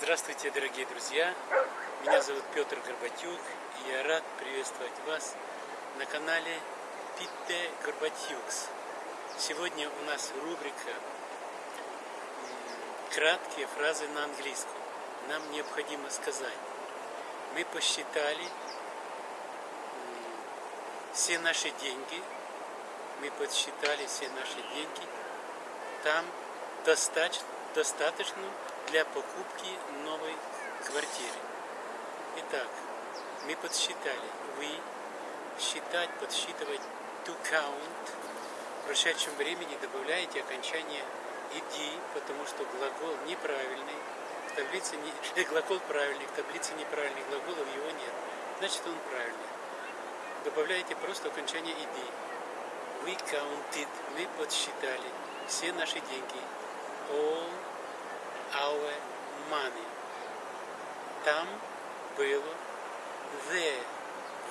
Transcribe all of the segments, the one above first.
Здравствуйте, дорогие друзья! Меня зовут Петр Горбатюк, и я рад приветствовать вас на канале Питте Горбатюкс. Сегодня у нас рубрика «Краткие фразы на английском». Нам необходимо сказать. Мы посчитали все наши деньги, мы подсчитали все наши деньги, там достаточно, достаточно для покупки новой квартиры. Итак, мы подсчитали. Вы считать, подсчитывать to count. В прошедшем времени добавляете окончание иди, потому что глагол неправильный. В таблице не, глагол правильный, в таблице неправильный глаголов его нет. Значит он правильный. Добавляете просто окончание иди. We counted, мы подсчитали все наши деньги. All our money. Там было there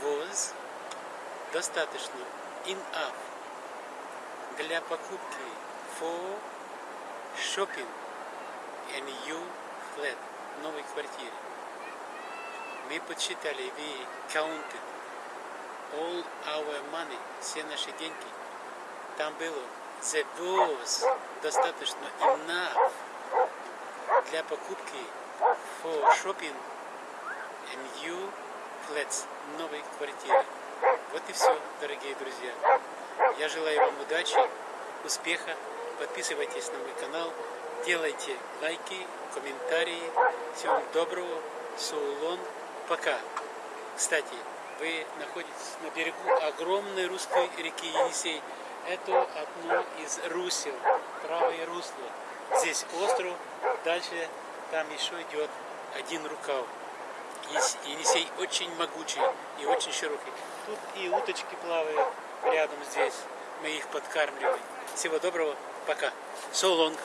was достаточно enough для покупки for shopping a new flat новой квартире. Мы подсчитали, we counted all our money, все наши деньги. Там было there was достаточно enough для покупки for shopping a new flats, новой квартиры. Вот и все, дорогие друзья. Я желаю вам удачи, успеха. Подписывайтесь на мой канал, делайте лайки, комментарии. Всего доброго. Саулон. Пока. Кстати, вы находитесь на берегу огромной русской реки Енисей. Это одно из русел, правое русло. Здесь остров, дальше там еще идет один рукав. Енисей очень могучий и очень широкий. Тут и уточки плавают рядом здесь. Мы их подкармливаем. Всего доброго. Пока. So long.